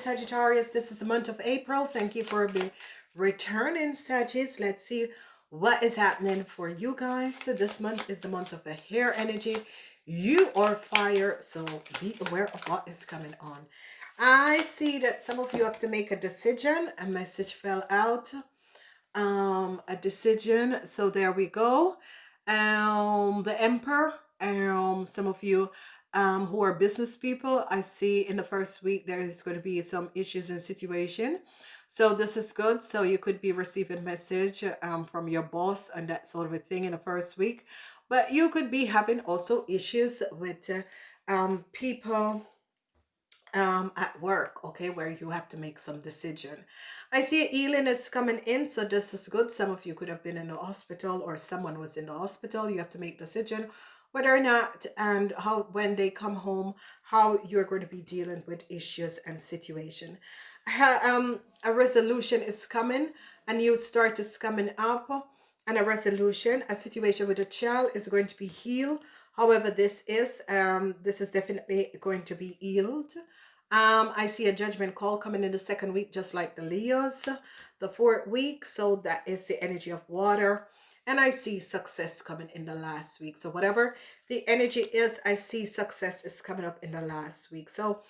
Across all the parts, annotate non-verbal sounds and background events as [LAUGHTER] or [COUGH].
Sagittarius, this is the month of April. Thank you for the returning, Sagittarius. Let's see what is happening for you guys. So this month is the month of the Aries energy. You are fire, so be aware of what is coming on. I see that some of you have to make a decision. A message fell out. Um, a decision. So there we go. Um, the Emperor. Um, some of you um, who are business people, I see in the first week there is going to be some issues and situation. So this is good. So you could be receiving message um, from your boss and that sort of a thing in the first week. But you could be having also issues with uh, um, people um, at work, okay, where you have to make some decision. I see healing is coming in, so this is good. Some of you could have been in the hospital or someone was in the hospital. You have to make decision whether or not and how when they come home how you're going to be dealing with issues and situation. Um a resolution is coming a new start is coming up and a resolution a situation with a child is going to be healed. However this is um this is definitely going to be healed. Um i see a judgment call coming in the second week just like the leos the fourth week so that is the energy of water and I see success coming in the last week. So whatever the energy is, I see success is coming up in the last week. So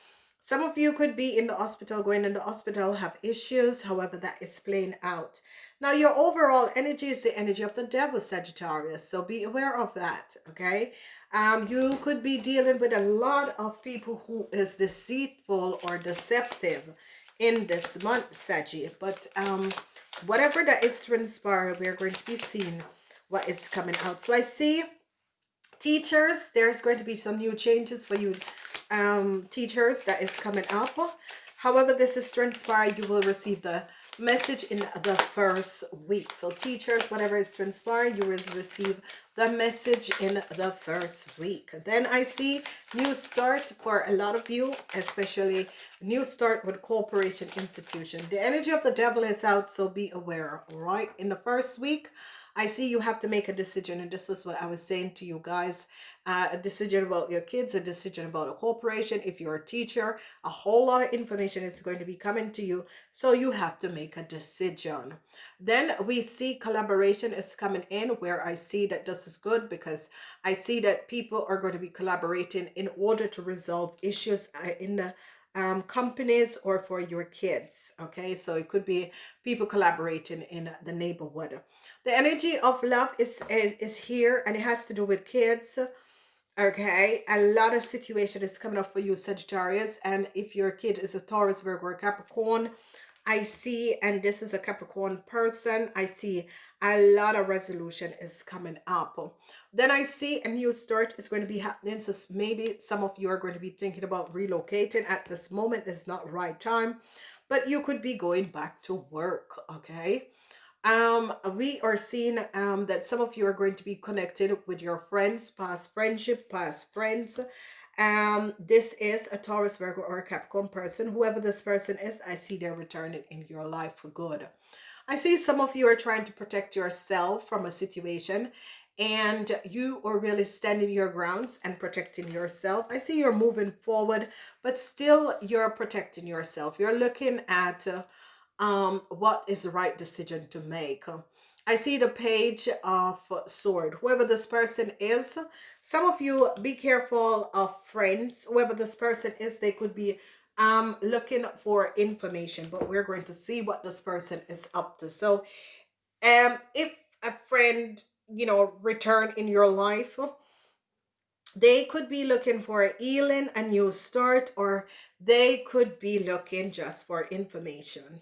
some of you could be in the hospital, going in the hospital, have issues. However, that is playing out. Now, your overall energy is the energy of the devil, Sagittarius. So be aware of that, okay? Um, you could be dealing with a lot of people who is deceitful or deceptive in this month, Saggy. But um, whatever that is transpiring, we're going to be seeing what is coming out. So I see teachers, there's going to be some new changes for you um, teachers that is coming up. However, this is transpired, you will receive the message in the first week. So teachers, whatever is transpired, you will receive the message in the first week. Then I see new start for a lot of you, especially new start with corporation institution. The energy of the devil is out, so be aware, right? In the first week, I see you have to make a decision, and this was what I was saying to you guys. Uh, a decision about your kids, a decision about a corporation. If you're a teacher, a whole lot of information is going to be coming to you, so you have to make a decision. Then we see collaboration is coming in, where I see that this is good because I see that people are going to be collaborating in order to resolve issues uh, in the um, companies or for your kids. Okay, so it could be people collaborating in the neighborhood. The energy of love is, is, is here and it has to do with kids. Okay, a lot of situation is coming up for you, Sagittarius. And if your kid is a Taurus, Virgo, or Capricorn, I see, and this is a Capricorn person, I see a lot of resolution is coming up. Then I see a new start is going to be happening. So maybe some of you are going to be thinking about relocating at this moment. It's not right time, but you could be going back to work, okay? Um, we are seeing um, that some of you are going to be connected with your friends, past friendship, past friends, um this is a taurus virgo or a capricorn person whoever this person is i see they're returning in your life for good i see some of you are trying to protect yourself from a situation and you are really standing your grounds and protecting yourself i see you're moving forward but still you're protecting yourself you're looking at uh, um what is the right decision to make I see the page of sword. Whoever this person is, some of you be careful of friends. Whoever this person is, they could be um, looking for information, but we're going to see what this person is up to. So um, if a friend, you know, return in your life, they could be looking for a healing, a new start, or they could be looking just for information.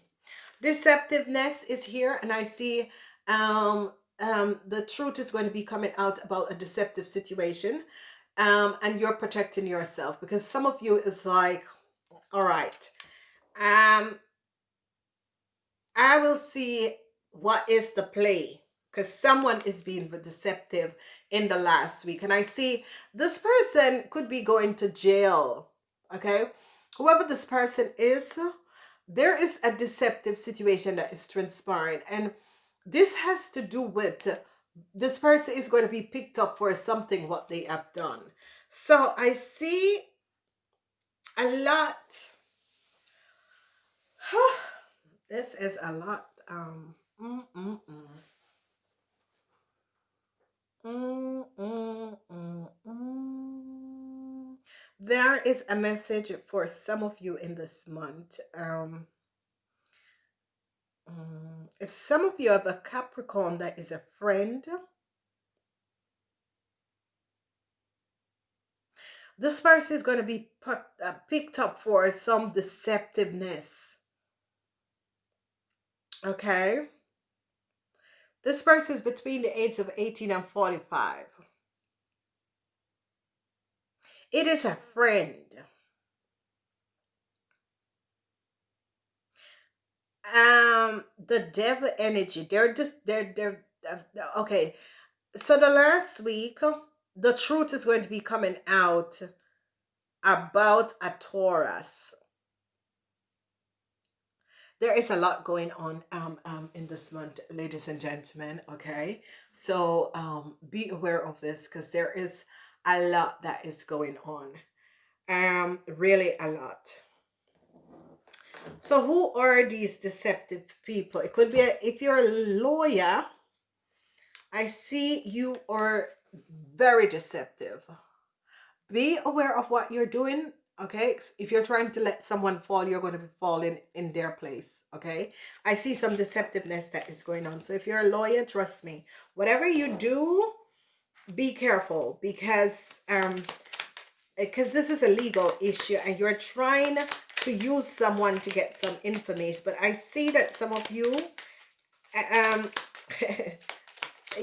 Deceptiveness is here, and I see um, um, the truth is going to be coming out about a deceptive situation um, and you're protecting yourself because some of you is like, all right, um, I will see what is the play because someone is being deceptive in the last week and I see this person could be going to jail okay whoever this person is there is a deceptive situation that is transpiring and this has to do with this person is going to be picked up for something what they have done. So I see a lot [SIGHS] this is a lot. Um, mm, mm, mm. Mm, mm, mm. There is a message for some of you in this month. Um, if some of you have a Capricorn that is a friend, this person is going to be uh, picked up for some deceptiveness. Okay? This person is between the age of 18 and 45. It is a friend. Um, the devil energy. They're just they're they're okay. So the last week, the truth is going to be coming out about a Taurus there is a lot going on um, um, in this month, ladies and gentlemen, okay? So um, be aware of this because there is a lot that is going on. Um, really a lot. So who are these deceptive people? It could be, a, if you're a lawyer, I see you are very deceptive. Be aware of what you're doing okay? If you're trying to let someone fall you're going to be falling in their place okay? I see some deceptiveness that is going on. So if you're a lawyer trust me whatever you do be careful because um because this is a legal issue and you're trying to use someone to get some information but i see that some of you um [LAUGHS]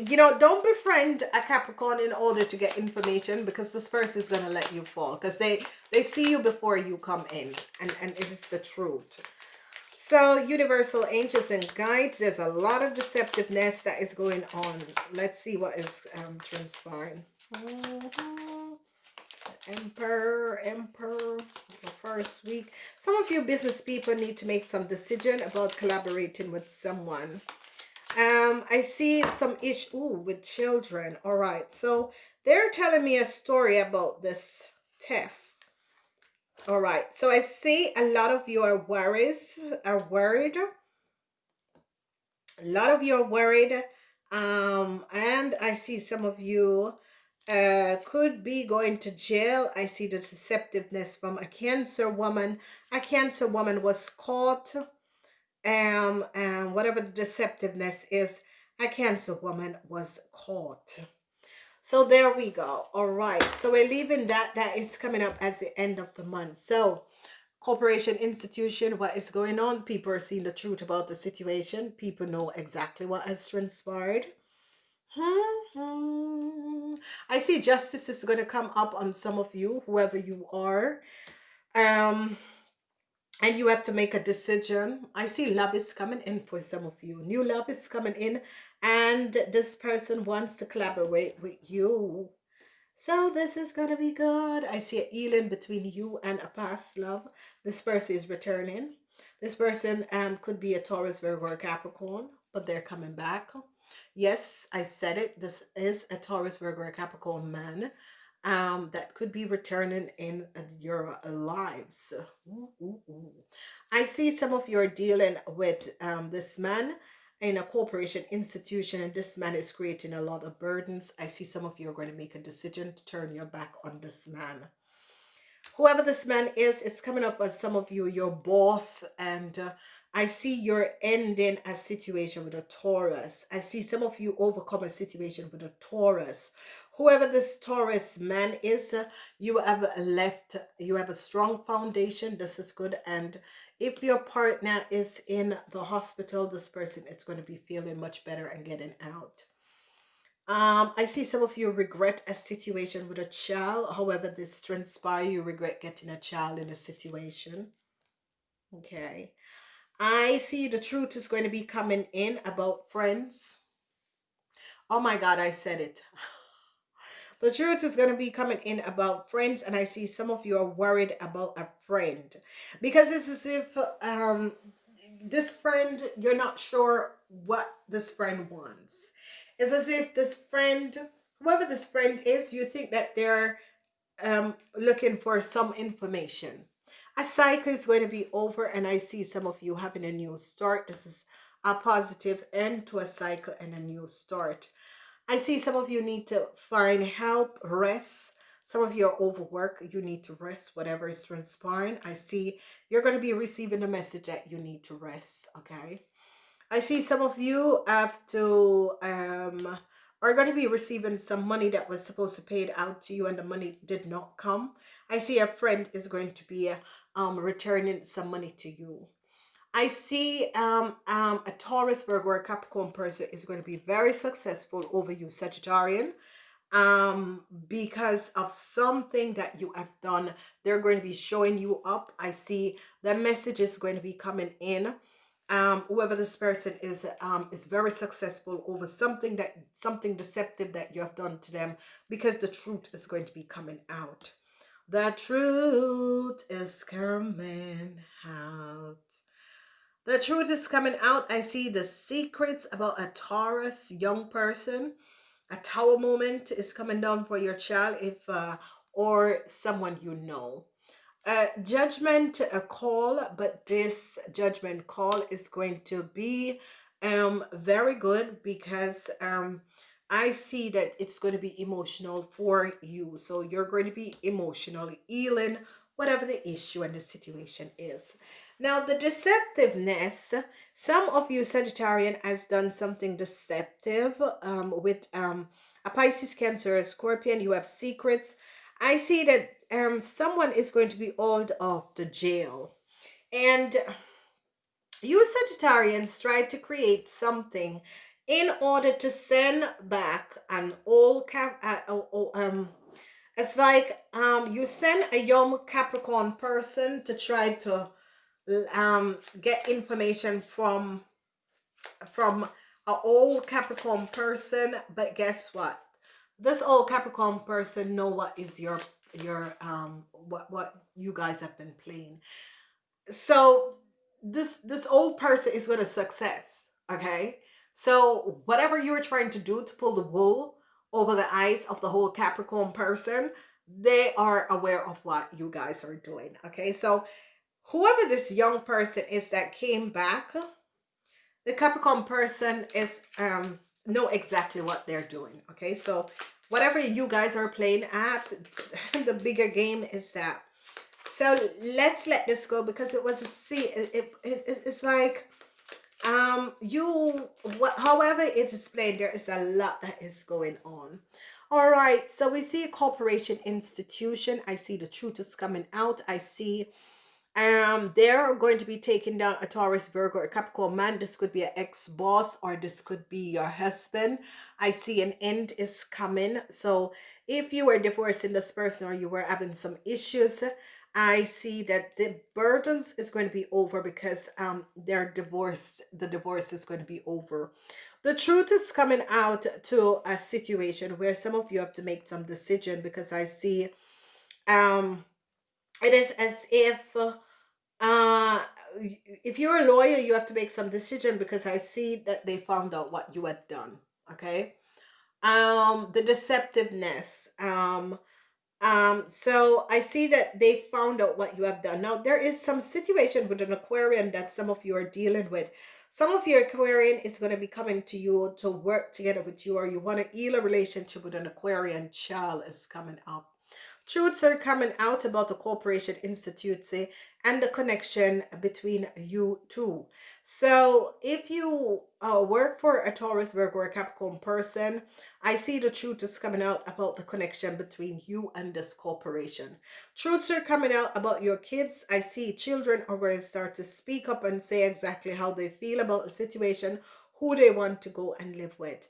you know, don't befriend a Capricorn in order to get information because this person is going to let you fall because they, they see you before you come in and, and it's the truth. So universal angels and guides, there's a lot of deceptiveness that is going on. Let's see what is um, transpiring. Mm -hmm. Emperor, Emperor, the first week. Some of you business people need to make some decision about collaborating with someone. Um, I see some issue with children. All right. So they're telling me a story about this theft. All right. So I see a lot of you are worried, are worried. A lot of you are worried. Um, and I see some of you uh, could be going to jail. I see the deceptiveness from a cancer woman. A cancer woman was caught um, and whatever the deceptiveness is, a cancer woman was caught. So there we go. All right. So we're leaving that. That is coming up as the end of the month. So corporation, institution, what is going on? People are seeing the truth about the situation. People know exactly what has transpired. Hmm. I see justice is going to come up on some of you, whoever you are. Um, and you have to make a decision. I see love is coming in for some of you. New love is coming in and this person wants to collaborate with you. So this is gonna be good. I see a healing between you and a past love. This person is returning. This person um could be a taurus virgo or capricorn but they're coming back. Yes i said it. This is a taurus virgo or capricorn man um, that could be returning in your lives. Ooh, ooh, ooh. I see some of you are dealing with um, this man in a corporation institution and this man is creating a lot of burdens. I see some of you are going to make a decision to turn your back on this man. Whoever this man is, it's coming up as some of you, your boss, and uh, I see you're ending a situation with a Taurus. I see some of you overcome a situation with a Taurus whoever this Taurus man is, uh, you have left, you have a strong foundation. This is good. And if your partner is in the hospital, this person is going to be feeling much better and getting out. Um, I see some of you regret a situation with a child. However, this transpire, you regret getting a child in a situation. Okay. I see the truth is going to be coming in about friends. Oh my God, I said it. [LAUGHS] The truth is going to be coming in about friends, and I see some of you are worried about a friend because it's as if um, this friend, you're not sure what this friend wants. It's as if this friend, whoever this friend is, you think that they're um, looking for some information. a cycle is going to be over and I see some of you having a new start. This is a positive end to a cycle and a new start. I see some of you need to find help, rest. Some of you are overwork. You need to rest, whatever is transpiring. I see you're going to be receiving a message that you need to rest, okay? I see some of you have to, um, are going to be receiving some money that was supposed to pay out to you and the money did not come. I see a friend is going to be um, returning some money to you. I see um, um, a Taurus, Virgo, or Capricorn person is going to be very successful over you, Sagittarian, um, because of something that you have done. They're going to be showing you up. I see the message is going to be coming in. Um, whoever this person is um, is very successful over something that something deceptive that you have done to them because the truth is going to be coming out. The truth is coming out. The truth is coming out. I see the secrets about a Taurus young person. A tower moment is coming down for your child if uh, or someone you know. A judgment a call, but this judgment call is going to be um very good because um I see that it's going to be emotional for you. So you're going to be emotionally healing whatever the issue and the situation is. Now, the deceptiveness, some of you Sagittarian has done something deceptive um, with um, a Pisces, Cancer, a Scorpion. You have secrets. I see that um, someone is going to be hauled off the jail. And you Sagittarians try to create something in order to send back an old cap uh, oh, um it's like um you send a young capricorn person to try to um get information from from an old capricorn person but guess what? This old capricorn person know what is your your um what what you guys have been playing. So this this old person is going to success okay? So whatever you're trying to do to pull the wool over the eyes of the whole capricorn person they are aware of what you guys are doing okay? So whoever this young person is that came back, the Capricorn person is um know exactly what they're doing. Okay, so whatever you guys are playing at, [LAUGHS] the bigger game is that. So let's let this go because it was a see. It, it, it it's like um you what however it is played there is a lot that is going on all right so we see a corporation institution i see the truth is coming out i see um they're going to be taking down a taurus virgo or capricorn man. This could be an ex-boss or this could be your husband. I see an end is coming. So if you were divorcing this person or you were having some issues i see that the burdens is going to be over because um their divorce the divorce is going to be over. The truth is coming out to a situation where some of you have to make some decision because i see um it is as if uh if you're a lawyer you have to make some decision because i see that they found out what you had done okay? Um the deceptiveness um um so i see that they found out what you have done. Now there is some situation with an aquarian that some of you are dealing with. Some of your aquarian is going to be coming to you to work together with you or you want to heal a relationship with an aquarian child is coming up. Truths are coming out about the corporation institute and the connection between you two. So if you uh, work for a Taurus, Virgo, or Capricorn person, I see the truth is coming out about the connection between you and this corporation. Truths are coming out about your kids. I see children are going to start to speak up and say exactly how they feel about the situation, who they want to go and live with.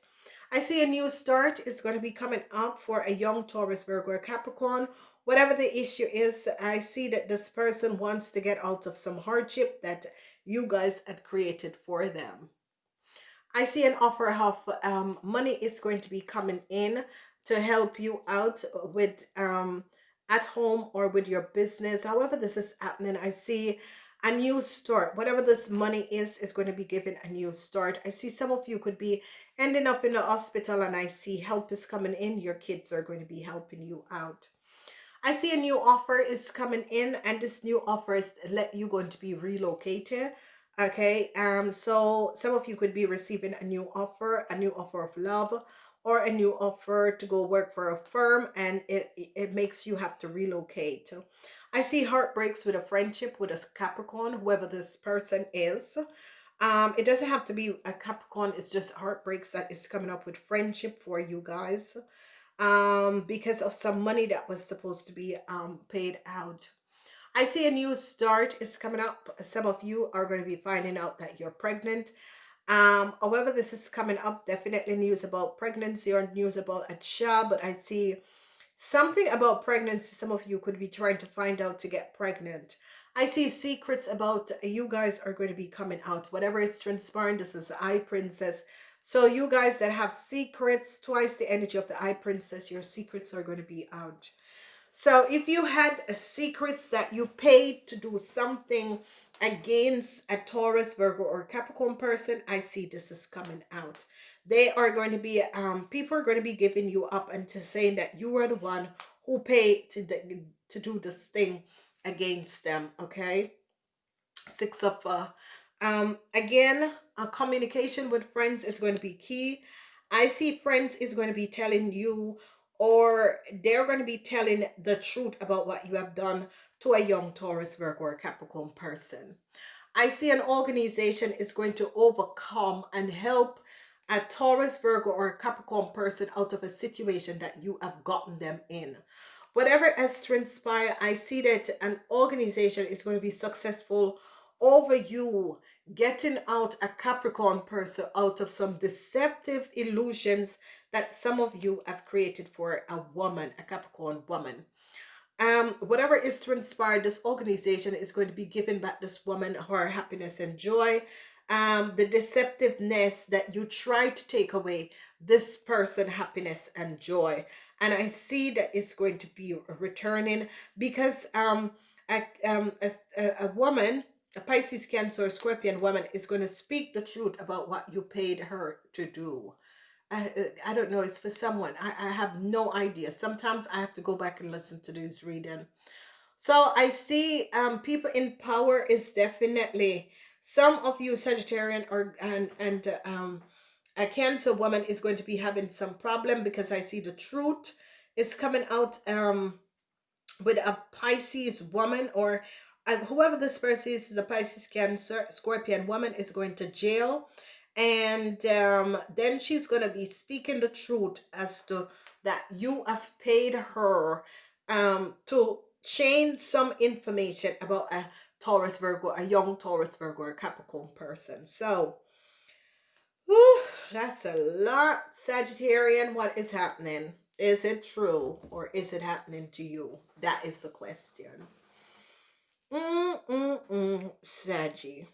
I see a new start is going to be coming up for a young Taurus, Virgo, or Capricorn whatever the issue is, I see that this person wants to get out of some hardship that you guys had created for them. I see an offer of um, money is going to be coming in to help you out with um, at home or with your business. However this is happening, I see a new start. Whatever this money is, is going to be given a new start. I see some of you could be ending up in the hospital and I see help is coming in. Your kids are going to be helping you out. I see a new offer is coming in and this new offer is let you going to be relocated. Okay, um, so some of you could be receiving a new offer, a new offer of love, or a new offer to go work for a firm and it, it makes you have to relocate. I see heartbreaks with a friendship with a Capricorn, whoever this person is. Um, it doesn't have to be a Capricorn. It's just heartbreaks that is coming up with friendship for you guys. Um, because of some money that was supposed to be um, paid out. I see a new start is coming up. Some of you are going to be finding out that you're pregnant. Um, however, this is coming up, definitely news about pregnancy or news about a child, but I see something about pregnancy. Some of you could be trying to find out to get pregnant. I see secrets about you guys are going to be coming out. Whatever is transpiring, this is the High Priestess. So you guys that have secrets, twice the energy of the High Priestess, your secrets are going to be out. So if you had a secrets that you paid to do something against a Taurus, Virgo, or Capricorn person, I see this is coming out. They are going to be, um, people are going to be giving you up and to saying that you are the one who paid to, to do this thing against them okay? Six of uh um again a communication with friends is going to be key. I see friends is going to be telling you or they're going to be telling the truth about what you have done to a young taurus virgo or capricorn person. I see an organization is going to overcome and help a taurus virgo or a capricorn person out of a situation that you have gotten them in whatever has transpired, I see that an organization is going to be successful over you getting out a Capricorn person out of some deceptive illusions that some of you have created for a woman, a Capricorn woman. Um, whatever is transpired, this organization is going to be giving back this woman her happiness and joy. Um, the deceptiveness that you try to take away this person happiness and joy and I see that it's going to be returning because um, a, um, a, a woman, a Pisces, Cancer, Scorpion woman is going to speak the truth about what you paid her to do. I, I don't know, it's for someone. I, I have no idea. Sometimes I have to go back and listen to this reading. So I see um, people in power is definitely some of you Sagittarian or and and um, a cancer woman is going to be having some problem because I see the truth is coming out um with a Pisces woman or uh, whoever this person is, is a Pisces cancer scorpion woman is going to jail. And um then she's going to be speaking the truth as to that you have paid her um to change some information about a Taurus Virgo, a young Taurus Virgo or Capricorn person. So Whew, that's a lot, Sagittarian. What is happening? Is it true or is it happening to you? That is the question. Mm-mm-mm, Saggy.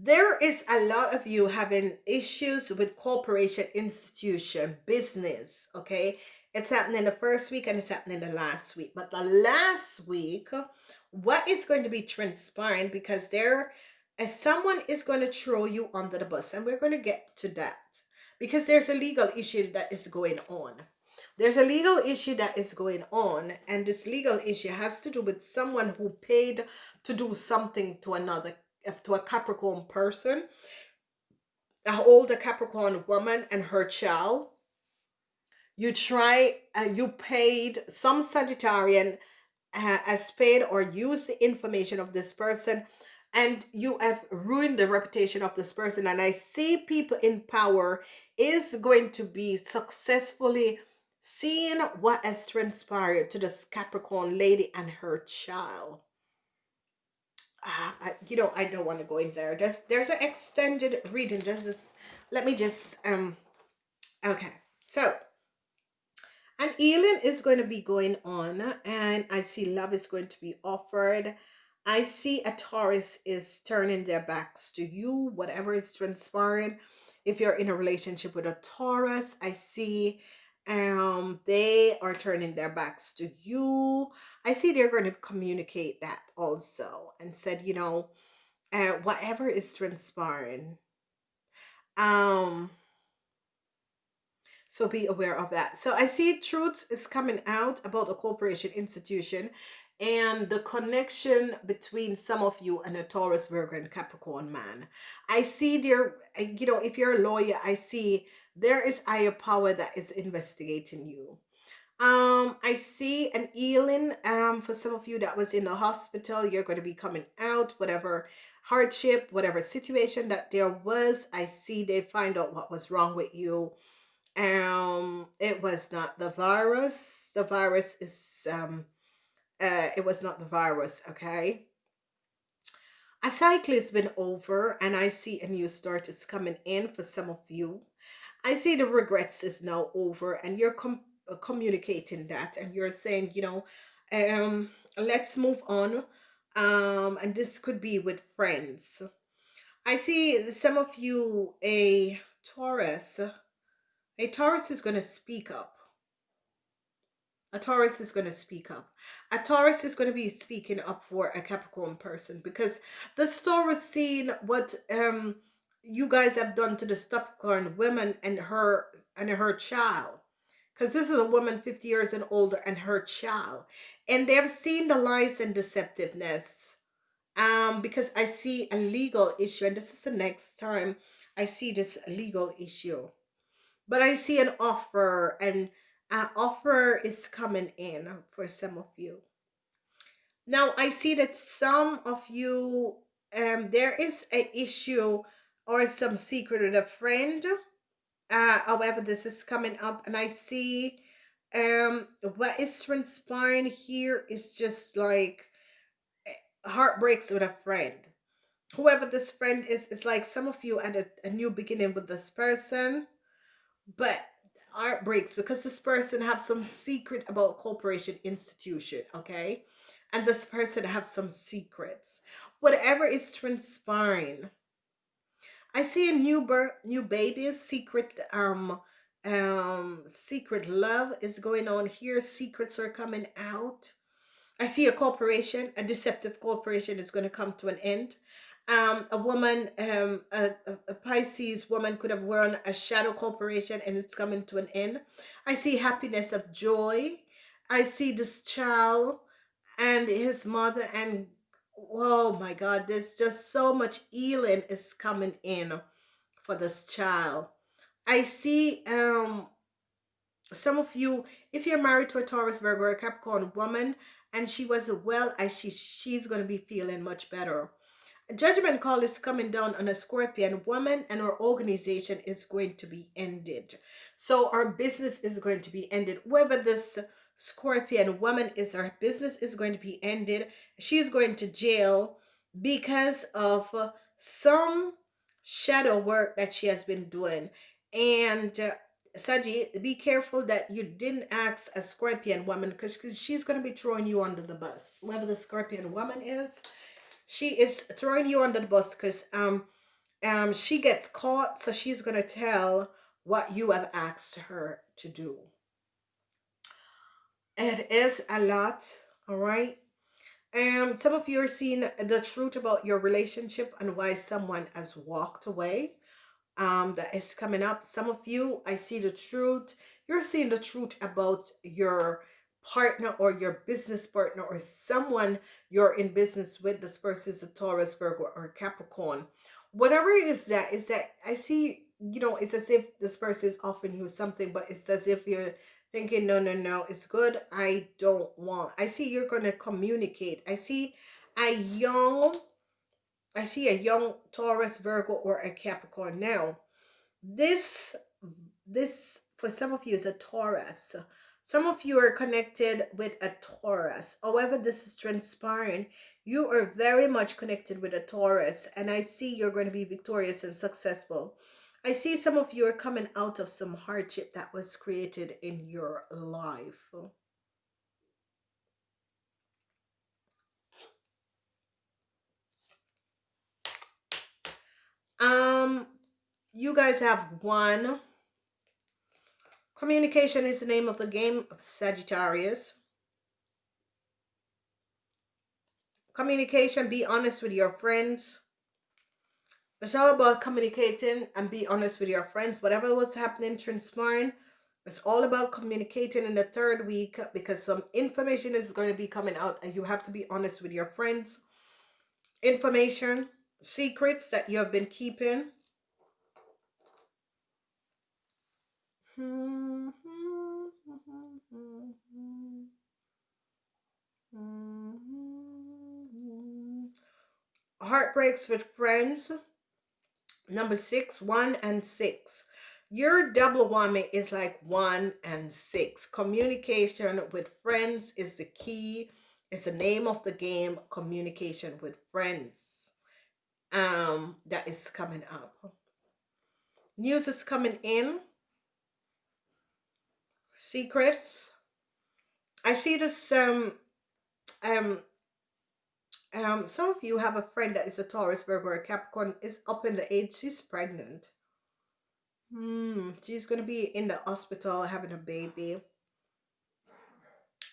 There is a lot of you having issues with corporation, institution, business, okay? It's happening in the first week and it's happening in the last week. But the last week, what is going to be transpiring? Because there someone is going to throw you under the bus and we're going to get to that. Because there's a legal issue that is going on. There's a legal issue that is going on and this legal issue has to do with someone who paid to do something to another to a capricorn person a older capricorn woman and her child you try uh, you paid some sagittarian uh, has paid or used the information of this person and you have ruined the reputation of this person. And i see people in power is going to be successfully seeing what has transpired to this capricorn lady and her child. Uh, I, you know i don't want to go in there. There's there's an extended reading. Just, just let me just um okay. So and healing is going to be going on and I see love is going to be offered. I see a Taurus is turning their backs to you, whatever is transpiring. If you're in a relationship with a Taurus, I see um they are turning their backs to you. I see they're going to communicate that also and said, you know, uh, whatever is transpiring, um, So be aware of that. So I see truth is coming out about a corporation institution and the connection between some of you and a Taurus, Virgo, and Capricorn man. I see there, you know, if you're a lawyer, I see there is higher power that is investigating you. Um, I see an healing um for some of you that was in the hospital. You're going to be coming out, whatever hardship, whatever situation that there was. I see they find out what was wrong with you. Um, it was not the virus. The virus is um uh, it was not the virus, okay? A cycle has been over and I see a new start is coming in for some of you. I see the regrets is now over and you're com uh, communicating that and you're saying, you know, um, let's move on. Um, and this could be with friends. I see some of you, a Taurus, a Taurus is going to speak up a Taurus is going to speak up. A Taurus is going to be speaking up for a Capricorn person because the Taurus seeing what um you guys have done to the Capricorn woman and her and her child. Because this is a woman 50 years and older and her child. And they've seen the lies and deceptiveness. Um, because I see a legal issue, and this is the next time I see this legal issue. But I see an offer and an offer is coming in for some of you. Now, I see that some of you, um, there is an issue or some secret with a friend. Uh, however, this is coming up and I see um, what is transpiring here is just like eh, heartbreaks with a friend. Whoever this friend is, is like some of you at a, a new beginning with this person, but art breaks because this person have some secret about corporation institution okay? And this person have some secrets. Whatever is transpiring i see a new birth new baby's secret um um secret love is going on here. Secrets are coming out. I see a corporation a deceptive corporation is going to come to an end um, a woman, um, a, a Pisces woman could have worn a shadow corporation and it's coming to an end. I see happiness of joy. I see this child and his mother and oh my God, there's just so much healing is coming in for this child. I see um some of you, if you're married to a Taurus, Virgo, or a Capricorn woman, and she was well, as she she's going to be feeling much better judgment call is coming down on a scorpion woman and our organization is going to be ended. So our business is going to be ended. Whoever this scorpion woman is our business is going to be ended she's going to jail because of some shadow work that she has been doing. And uh, Saji, be careful that you didn't ask a scorpion woman because she's going to be throwing you under the bus. Whoever the scorpion woman is, she is throwing you under the bus because um um she gets caught so she's gonna tell what you have asked her to do. It is a lot all right um some of you are seeing the truth about your relationship and why someone has walked away um that is coming up. Some of you i see the truth. You're seeing the truth about your partner or your business partner or someone you're in business with this person is a taurus virgo or capricorn. Whatever it is that is that i see you know it's as if this person is offering you something but it's as if you're thinking no no no it's good. I don't want i see you're going to communicate. I see a young i see a young taurus virgo or a capricorn. Now this this for some of you is a taurus some of you are connected with a Taurus. However, this is transpiring. You are very much connected with a Taurus. And I see you're going to be victorious and successful. I see some of you are coming out of some hardship that was created in your life. Um, you guys have one Communication is the name of the game of Sagittarius. Communication, be honest with your friends. It's all about communicating and be honest with your friends. Whatever was happening, transpiring, It's all about communicating in the third week because some information is going to be coming out and you have to be honest with your friends. Information, secrets that you have been keeping. Heartbreaks with friends. Number six, one and six. Your double whammy is like one and six. Communication with friends is the key. It's the name of the game. Communication with friends. Um, that is coming up. News is coming in. Secrets. I see this um um um some of you have a friend that is a Taurus, Virgo, or Capricorn is up in the age. She's pregnant Hmm, she's to be in the hospital having a baby.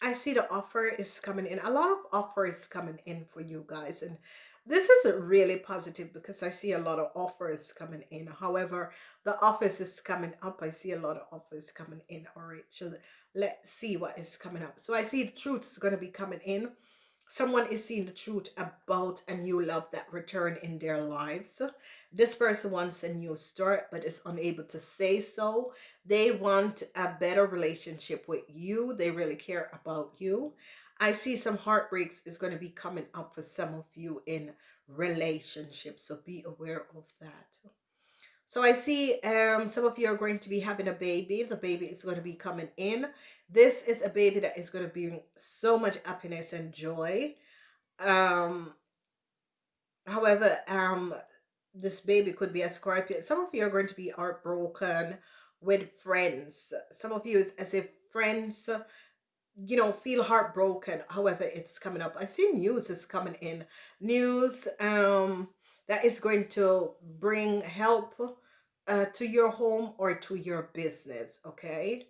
I see the offer is coming in. A lot of offers coming in for you guys. And this is really positive because I see a lot of offers coming in. However, the office is coming up. I see a lot of offers coming in. All right, so let's see what is coming up. So I see the truth is going to be coming in someone is seeing the truth about a new love that return in their lives this person wants a new start but is unable to say so they want a better relationship with you they really care about you i see some heartbreaks is going to be coming up for some of you in relationships so be aware of that so I see um, some of you are going to be having a baby. The baby is going to be coming in. This is a baby that is going to bring so much happiness and joy. Um, however, um, this baby could be a Scorpio. Some of you are going to be heartbroken with friends. Some of you is as if friends, you know, feel heartbroken. However, it's coming up. I see news is coming in. News, um, that is going to bring help uh, to your home or to your business, okay?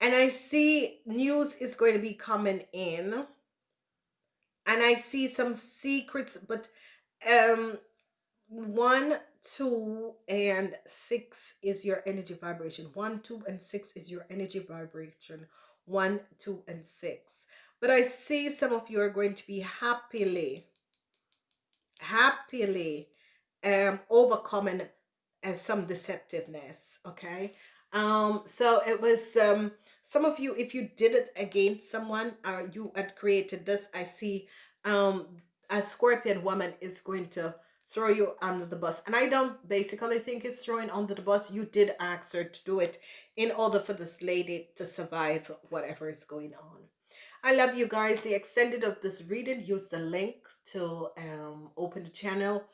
And I see news is going to be coming in. And I see some secrets, but um, one, two, and six is your energy vibration. One, two, and six is your energy vibration. One, two, and six. But I see some of you are going to be happily happily um, overcoming uh, some deceptiveness, okay? Um, so it was um, some of you, if you did it against someone, or uh, you had created this, I see um, a scorpion woman is going to throw you under the bus. And I don't basically think it's throwing under the bus. You did ask her to do it in order for this lady to survive whatever is going on. I love you guys. The extended of this reading, use the link to um, open the channel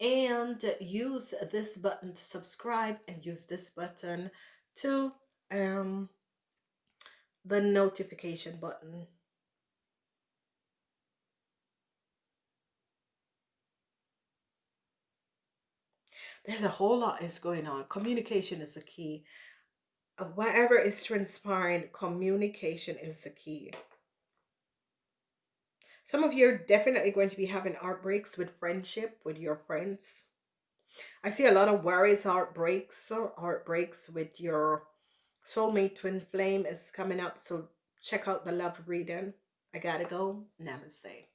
and use this button to subscribe and use this button to um, the notification button. There's a whole lot is going on. Communication is the key. Uh, whatever is transpiring, communication is the key. Some of you are definitely going to be having heartbreaks with friendship, with your friends. I see a lot of worries, heartbreaks, heartbreaks with your soulmate twin flame is coming up. So check out the love reading. I gotta go. Namaste.